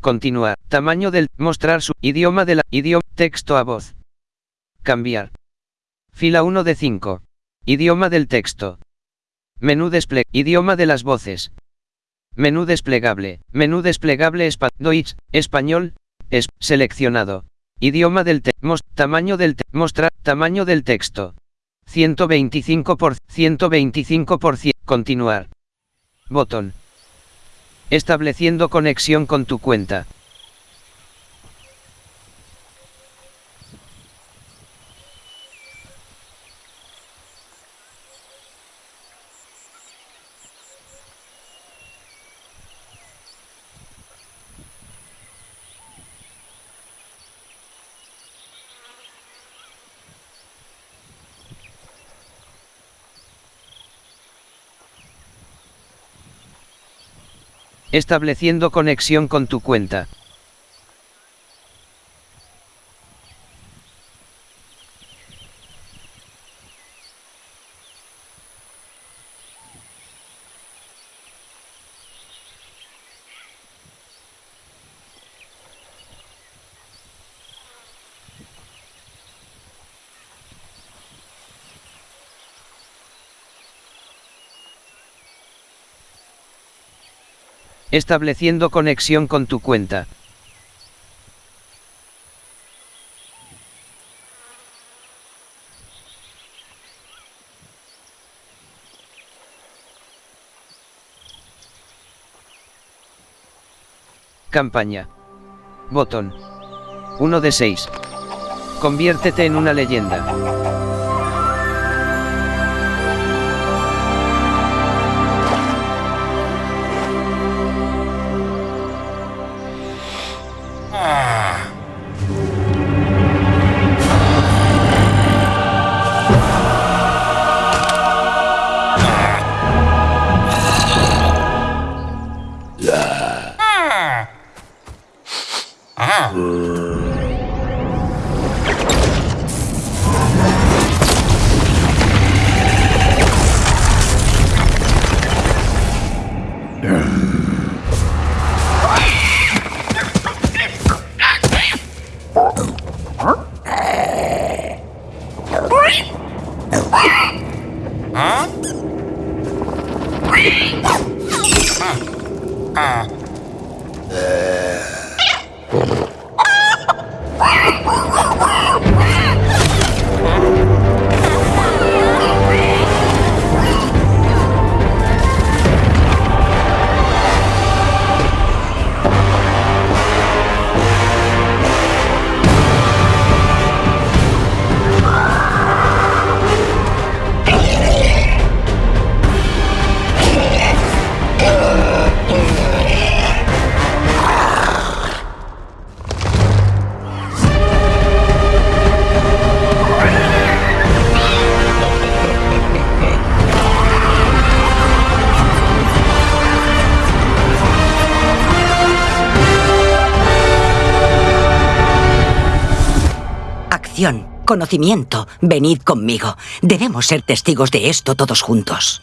Continuar. Tamaño del. Mostrar su. Idioma de la. Idioma. Texto a voz. Cambiar. Fila 1 de 5. Idioma del texto. Menú desple. Idioma de las voces. Menú desplegable. Menú desplegable espa Deutsch, español. Es seleccionado. Idioma del texto. Tamaño del te Mostrar. Tamaño del texto. 125 por 125 por Continuar. Botón. Estableciendo conexión con tu cuenta. Estableciendo conexión con tu cuenta. Estableciendo conexión con tu cuenta. Campaña. Botón. 1 de 6. Conviértete en una leyenda. Conocimiento, venid conmigo. Debemos ser testigos de esto todos juntos.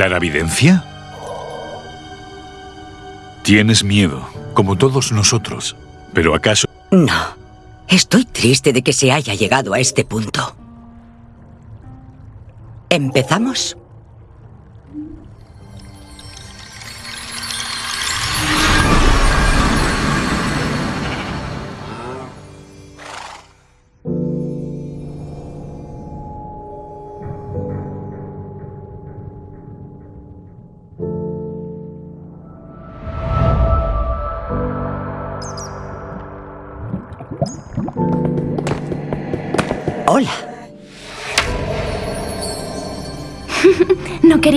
¿Claravidencia? Tienes miedo, como todos nosotros. ¿Pero acaso...? No. Estoy triste de que se haya llegado a este punto. ¿Empezamos?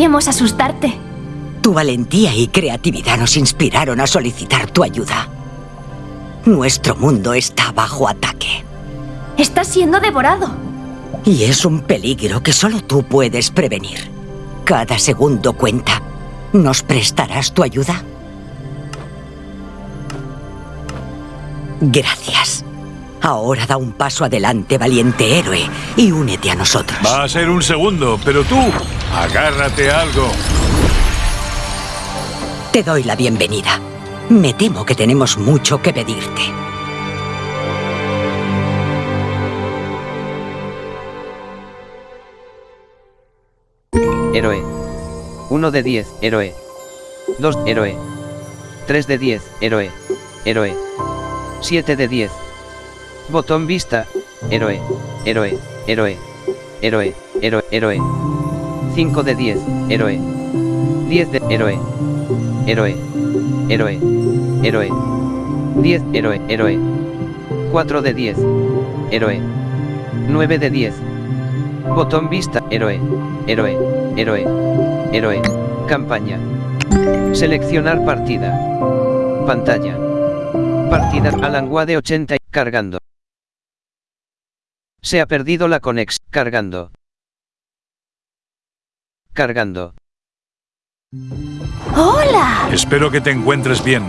Queríamos asustarte. Tu valentía y creatividad nos inspiraron a solicitar tu ayuda. Nuestro mundo está bajo ataque. Está siendo devorado. Y es un peligro que solo tú puedes prevenir. Cada segundo cuenta. ¿Nos prestarás tu ayuda? Gracias. Ahora da un paso adelante, valiente héroe, y únete a nosotros. Va a ser un segundo, pero tú, agárrate algo. Te doy la bienvenida. Me temo que tenemos mucho que pedirte. Héroe. 1 de 10, héroe. 2, héroe. 3 de 10, héroe. Héroe. 7 de 10. Botón vista, héroe, héroe, héroe, héroe, héroe, héroe. 5 de 10, héroe. 10 de héroe, héroe, héroe, héroe. 10, héroe, héroe. 4 de 10, héroe. 9 de 10. Botón vista, héroe, héroe, héroe, héroe. Campaña. Seleccionar partida. Pantalla. Partida Alan Wade 80 cargando. Se ha perdido la conex, cargando. Cargando. ¡Hola! Espero que te encuentres bien.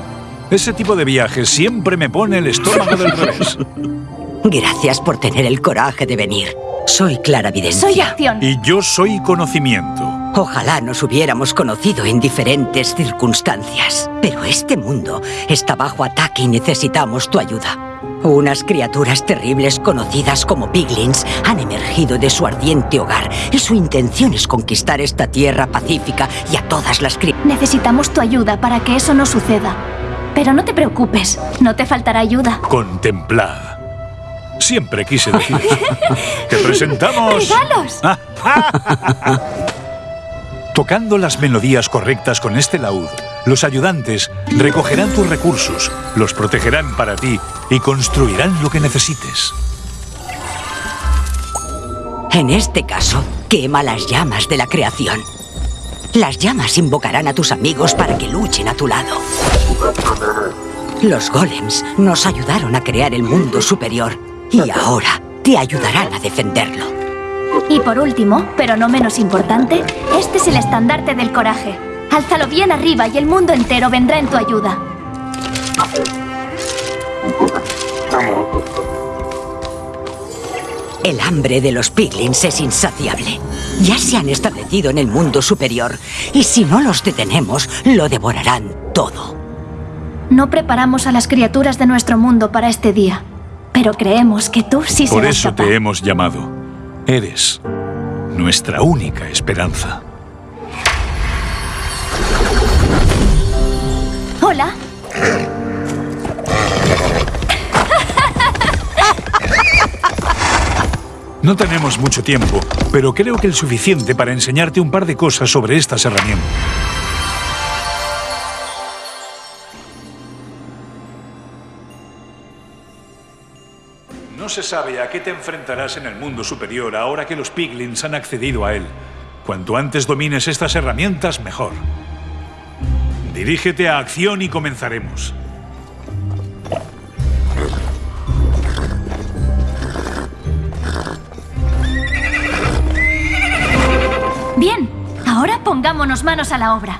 Ese tipo de viajes siempre me pone el estómago del revés. Gracias por tener el coraje de venir. Soy Clara Videncia. Soy acción. Y yo soy conocimiento. Ojalá nos hubiéramos conocido en diferentes circunstancias. Pero este mundo está bajo ataque y necesitamos tu ayuda. Unas criaturas terribles conocidas como piglins han emergido de su ardiente hogar y su intención es conquistar esta tierra pacífica y a todas las criaturas. Necesitamos tu ayuda para que eso no suceda. Pero no te preocupes, no te faltará ayuda. Contemplad. Siempre quise decir. Te presentamos. ¡Regalos! Tocando las melodías correctas con este laúd, los ayudantes recogerán tus recursos, los protegerán para ti y construirán lo que necesites. En este caso, quema las llamas de la creación. Las llamas invocarán a tus amigos para que luchen a tu lado. Los golems nos ayudaron a crear el mundo superior y ahora te ayudarán a defenderlo. Y por último, pero no menos importante, este es el estandarte del coraje. Álzalo bien arriba y el mundo entero vendrá en tu ayuda. El hambre de los piglins es insaciable. Ya se han establecido en el mundo superior y si no los detenemos, lo devorarán todo. No preparamos a las criaturas de nuestro mundo para este día, pero creemos que tú sí Por serás eso capaz. te hemos llamado. Eres nuestra única esperanza. No tenemos mucho tiempo, pero creo que el suficiente para enseñarte un par de cosas sobre estas herramientas. No se sabe a qué te enfrentarás en el mundo superior ahora que los piglins han accedido a él. Cuanto antes domines estas herramientas, mejor. Dirígete a acción y comenzaremos. bien. Ahora pongámonos manos a la obra.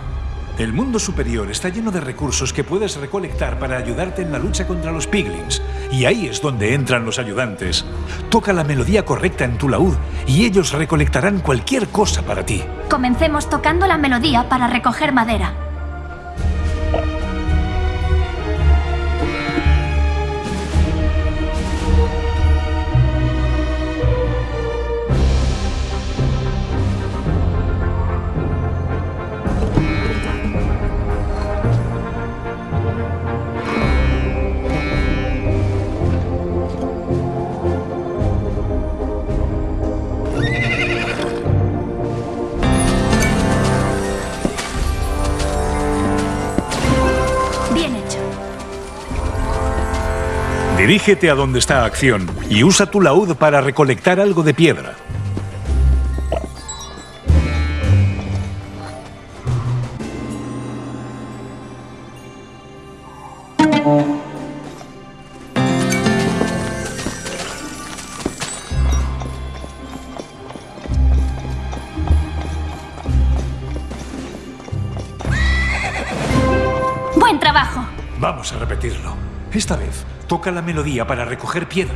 El mundo superior está lleno de recursos que puedes recolectar para ayudarte en la lucha contra los piglins. Y ahí es donde entran los ayudantes. Toca la melodía correcta en tu laúd y ellos recolectarán cualquier cosa para ti. Comencemos tocando la melodía para recoger madera. Dirígete a donde está acción y usa tu laúd para recolectar algo de piedra. Toca la melodía para recoger piedra.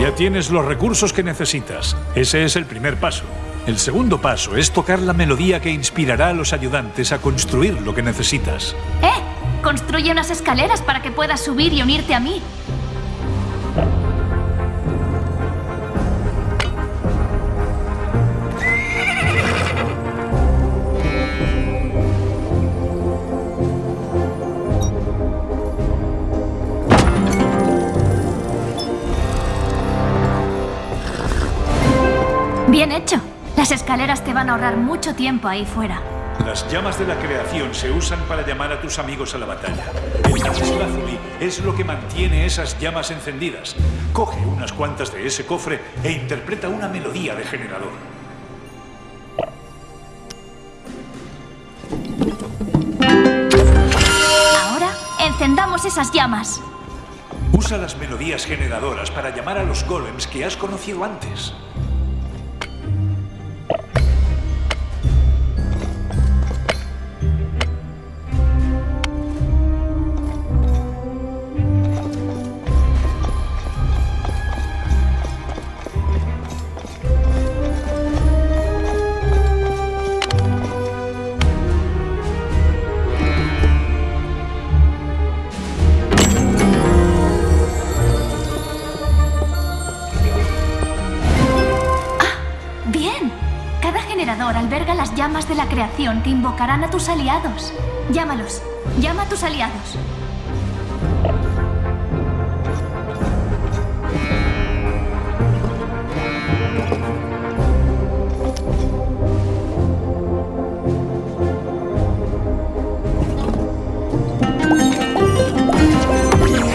Ya tienes los recursos que necesitas. Ese es el primer paso. El segundo paso es tocar la melodía que inspirará a los ayudantes a construir lo que necesitas. ¡Eh! Construye unas escaleras para que puedas subir y unirte a mí. Bien hecho. Las escaleras te van a ahorrar mucho tiempo ahí fuera. Las llamas de la creación se usan para llamar a tus amigos a la batalla. El lapislázuli es lo que mantiene esas llamas encendidas. Coge unas cuantas de ese cofre e interpreta una melodía de generador. Ahora, encendamos esas llamas. Usa las melodías generadoras para llamar a los golems que has conocido antes. Creación que invocarán a tus aliados. Llámalos. Llama a tus aliados.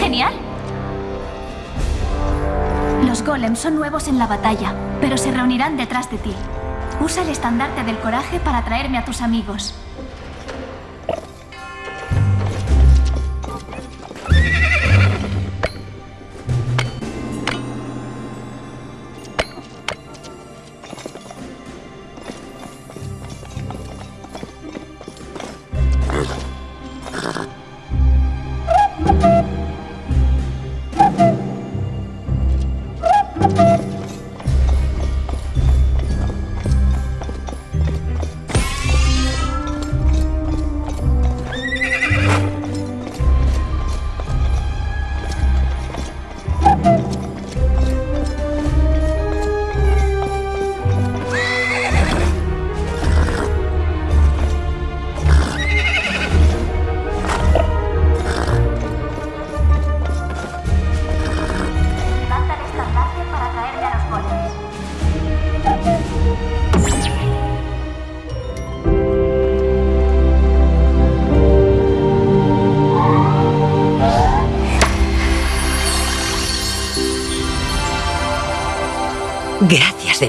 Genial. Los golems son nuevos en la batalla, pero se reunirán detrás de ti. Usa el estandarte del coraje para traerme a tus amigos.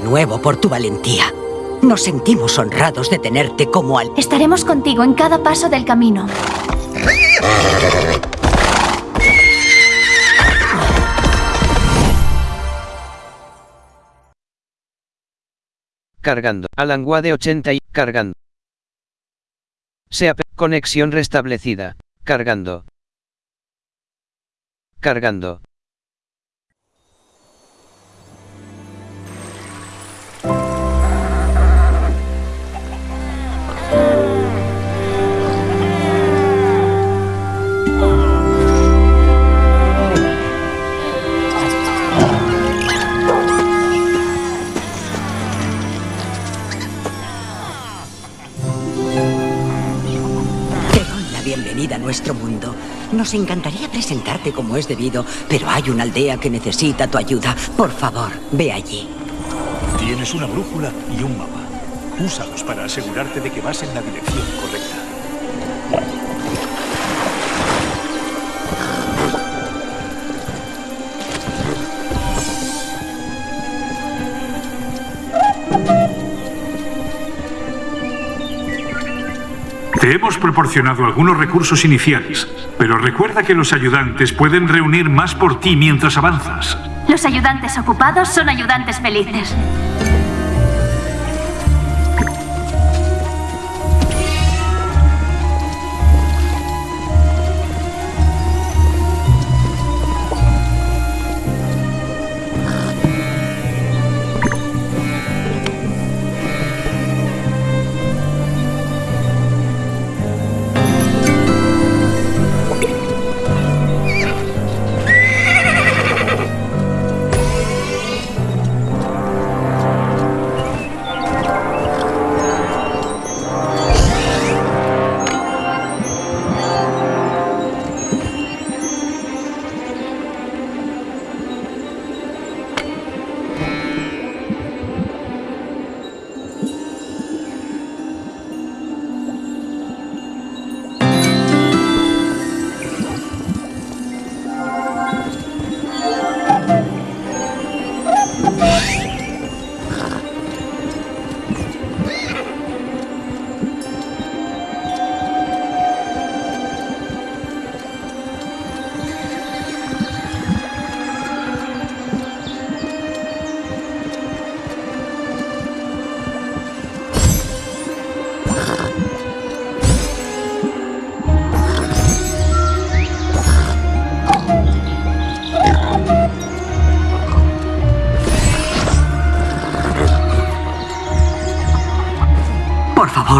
Nuevo por tu valentía. Nos sentimos honrados de tenerte como al... Estaremos contigo en cada paso del camino. Cargando. Alanguade 80 y cargando. SEAP. Conexión restablecida. Cargando. Cargando. Nuestro mundo. Nos encantaría presentarte como es debido, pero hay una aldea que necesita tu ayuda. Por favor, ve allí. Tienes una brújula y un mapa. Úsalos para asegurarte de que vas en la dirección correcta. Te hemos proporcionado algunos recursos iniciales, pero recuerda que los ayudantes pueden reunir más por ti mientras avanzas. Los ayudantes ocupados son ayudantes felices.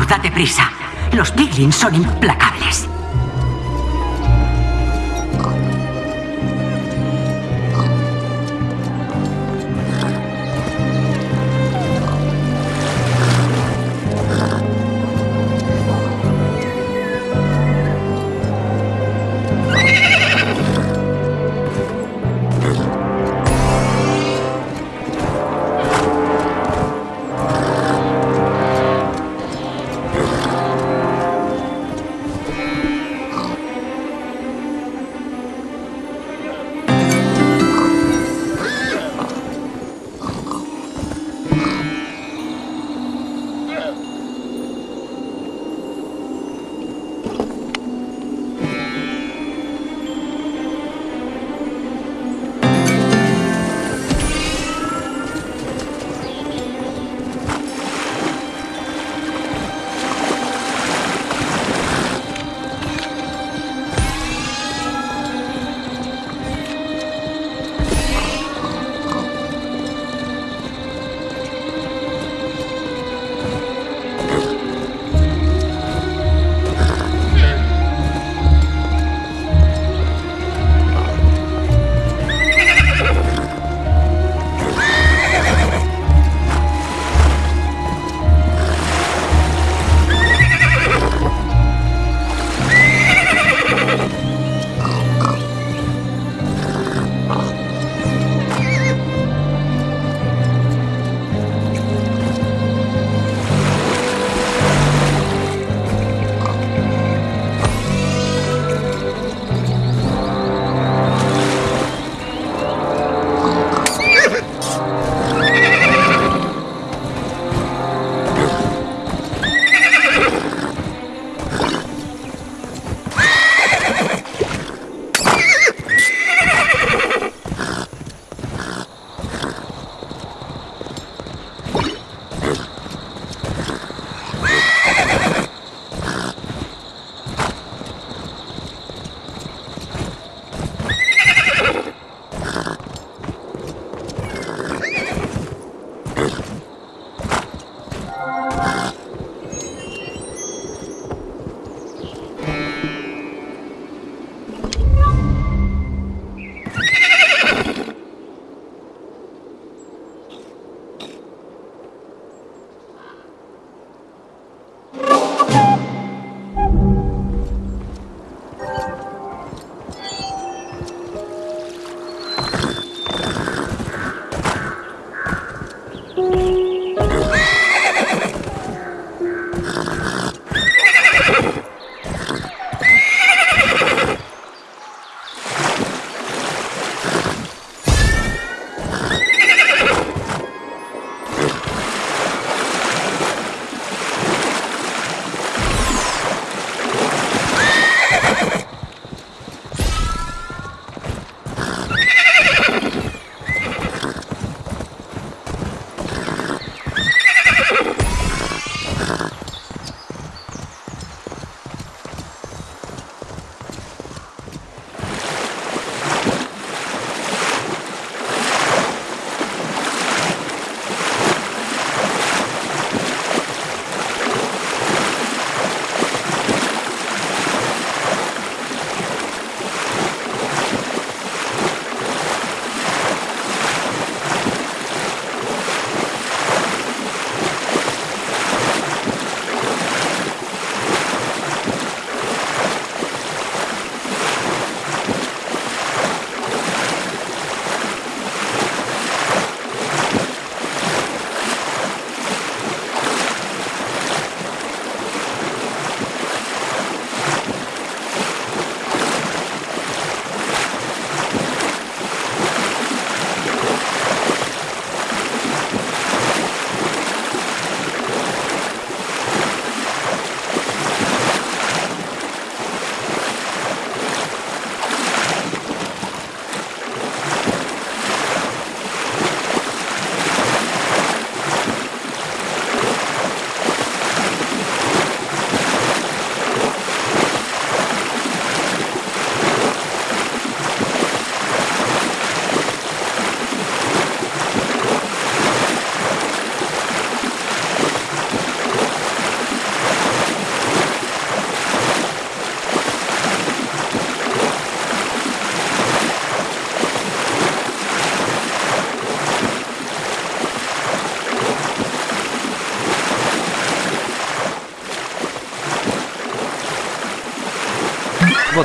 Date prisa. Los piglins son implacables.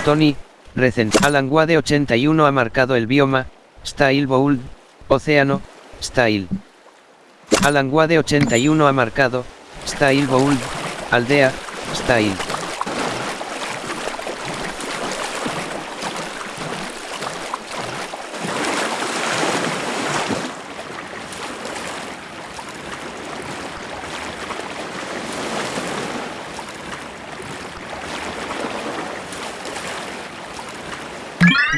I, recent. Alan Wade 81 ha marcado el bioma, Style Bold, Océano, Style. Alan Wade 81 ha marcado, Style Bold, Aldea, Style.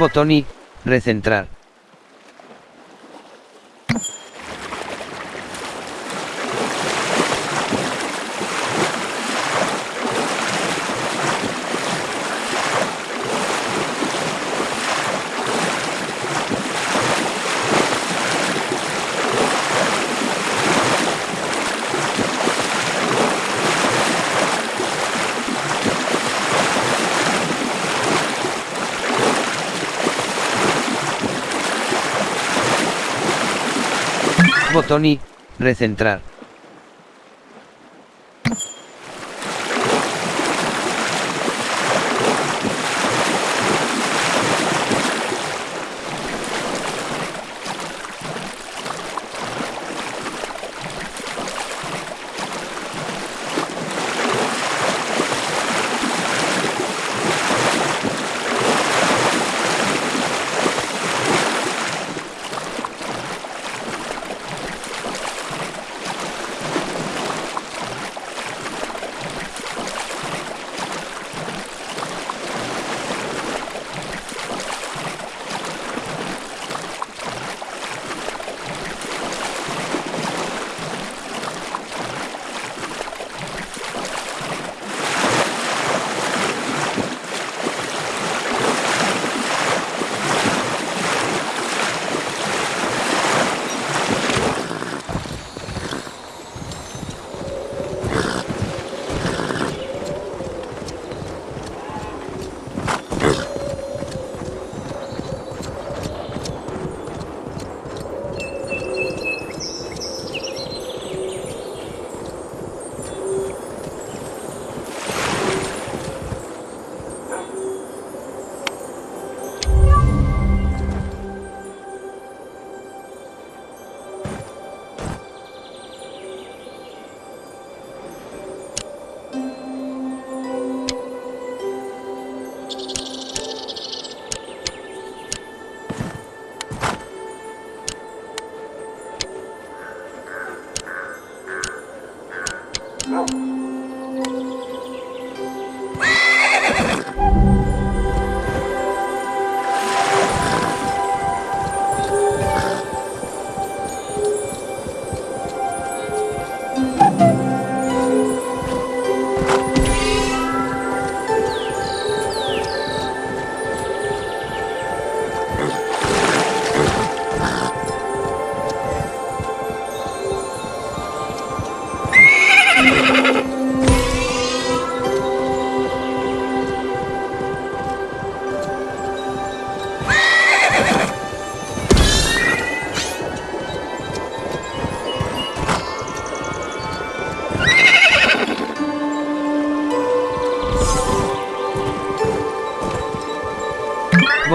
Botón I, recentrar. Botón I, recentrar.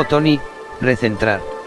I, recentrar.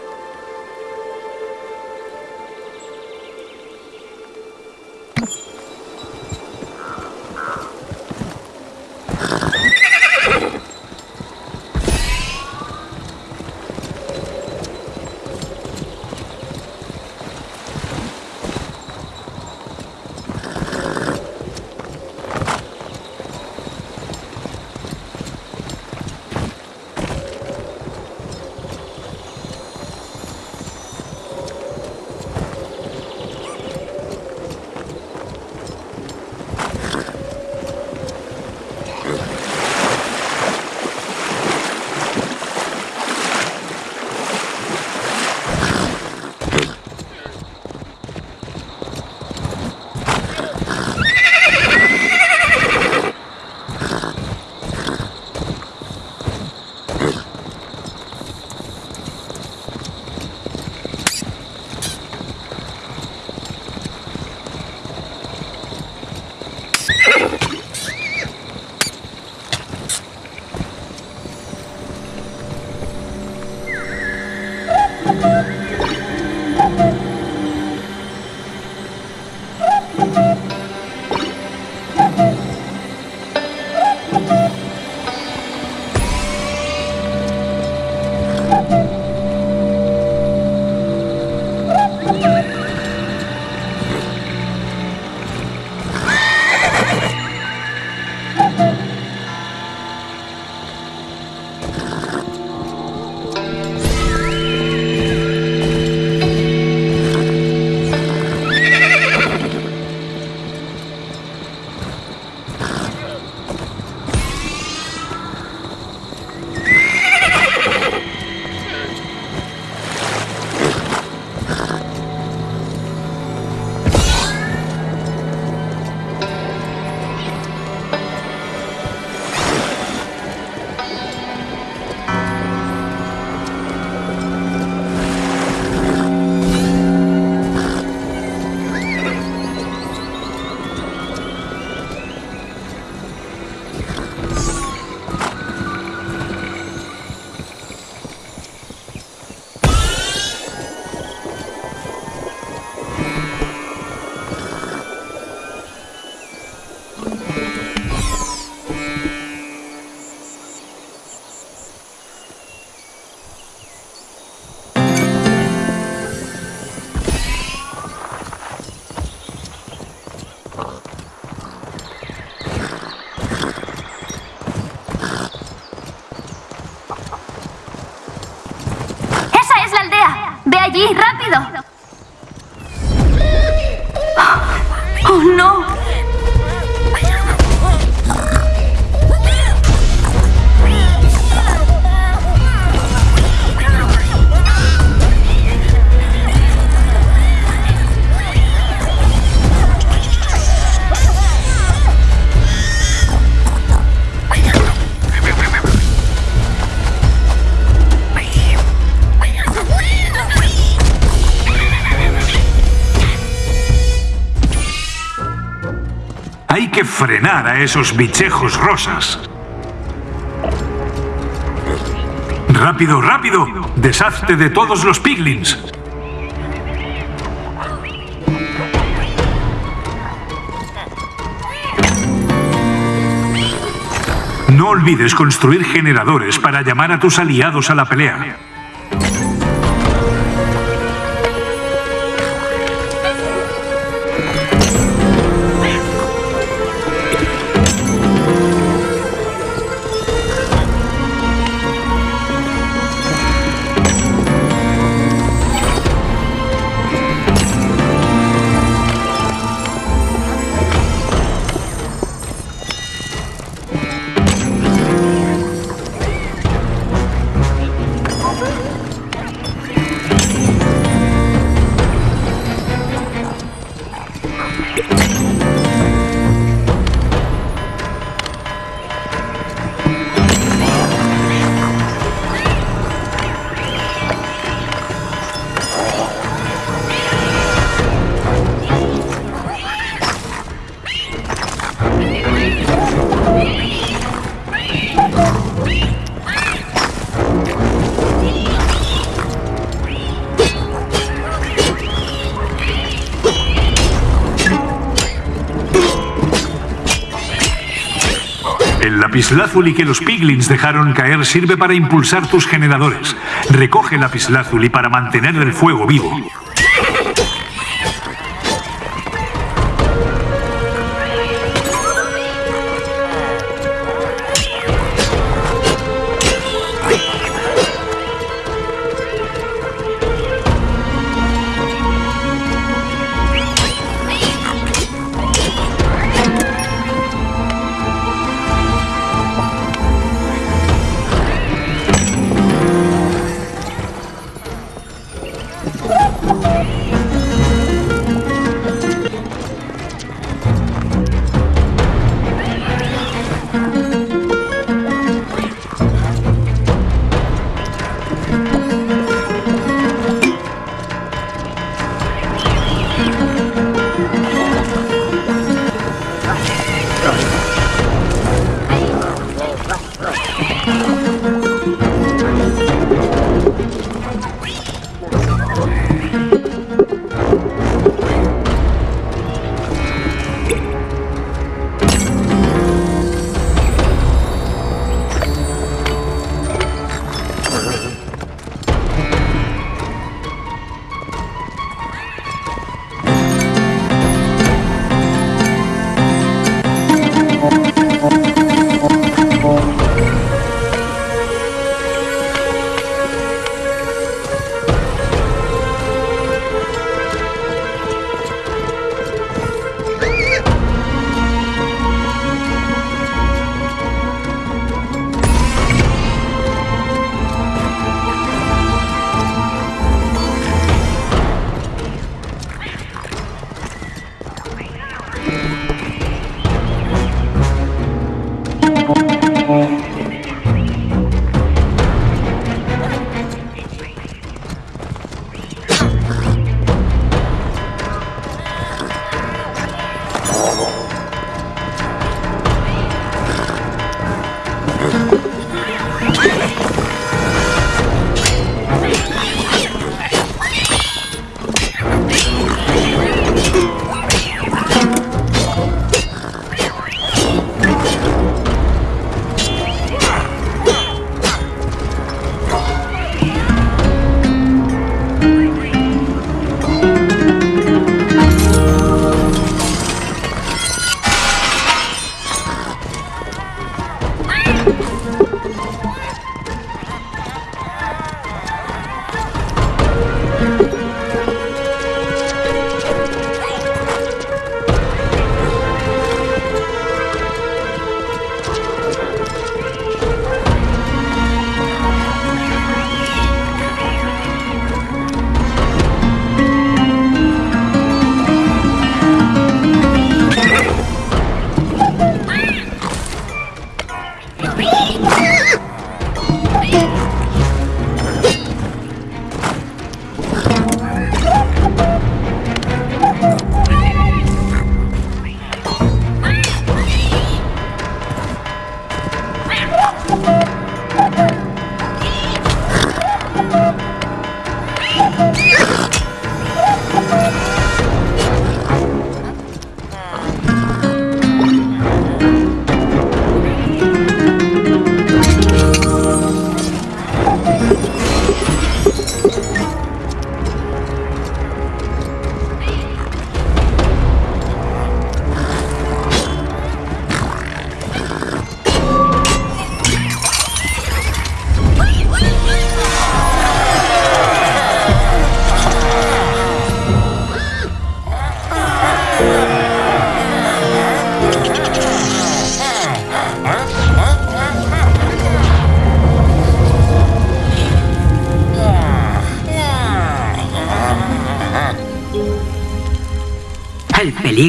Frenar a esos bichejos rosas. ¡Rápido, rápido! ¡Deshazte de todos los piglins! No olvides construir generadores para llamar a tus aliados a la pelea. Lapislázuli que los piglins dejaron caer sirve para impulsar tus generadores. Recoge lapislázuli para mantener el fuego vivo.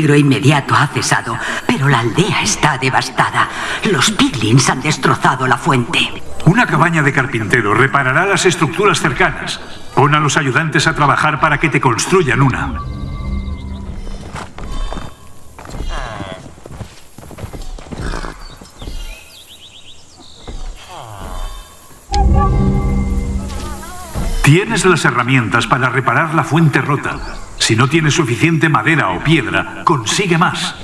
Peligro inmediato ha cesado, pero la aldea está devastada. Los piglins han destrozado la fuente. Una cabaña de carpintero reparará las estructuras cercanas. Pon a los ayudantes a trabajar para que te construyan una. Tienes las herramientas para reparar la fuente rota. Si no tienes suficiente madera o piedra, consigue más.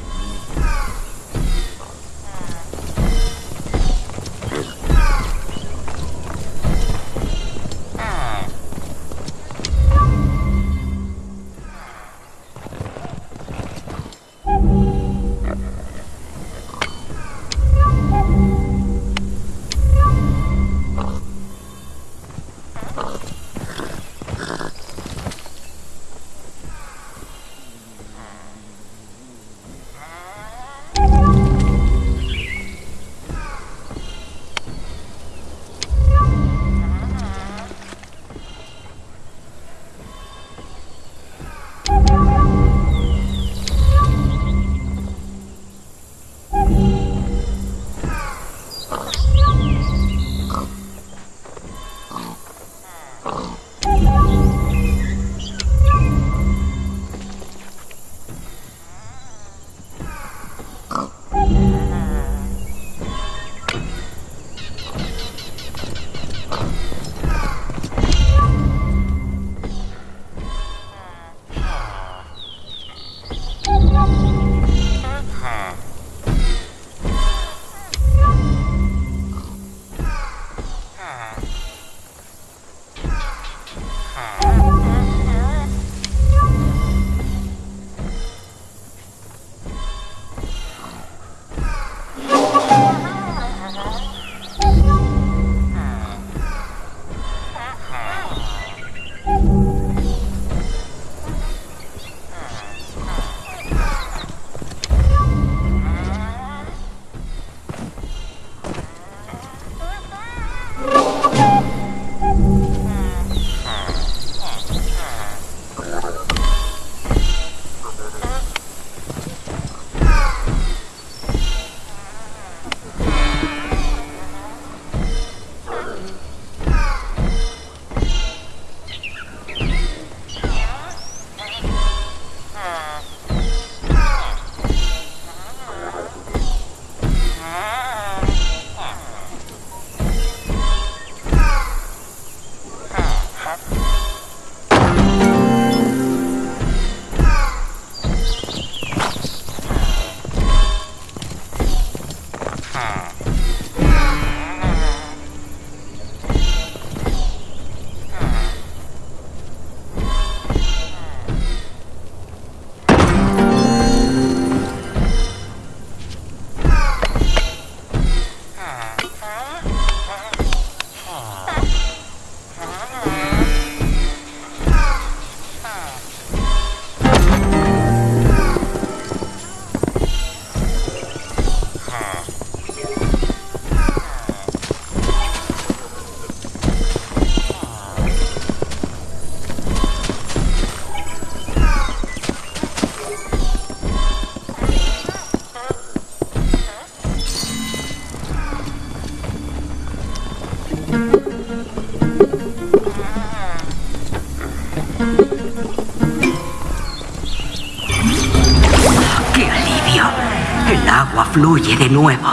Fluye de nuevo.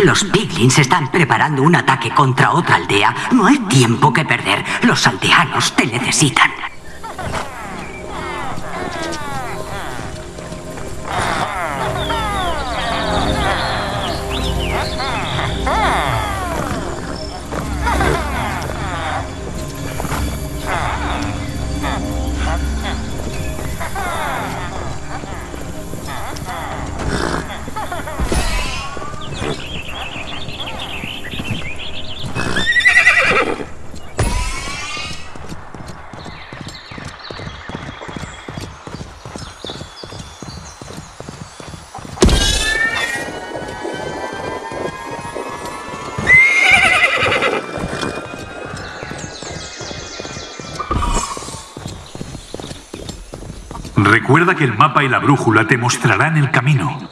Los piglins están preparando un ataque contra otra aldea. No hay tiempo que perder. Los aldeanos te necesitan. Recuerda que el mapa y la brújula te mostrarán el camino.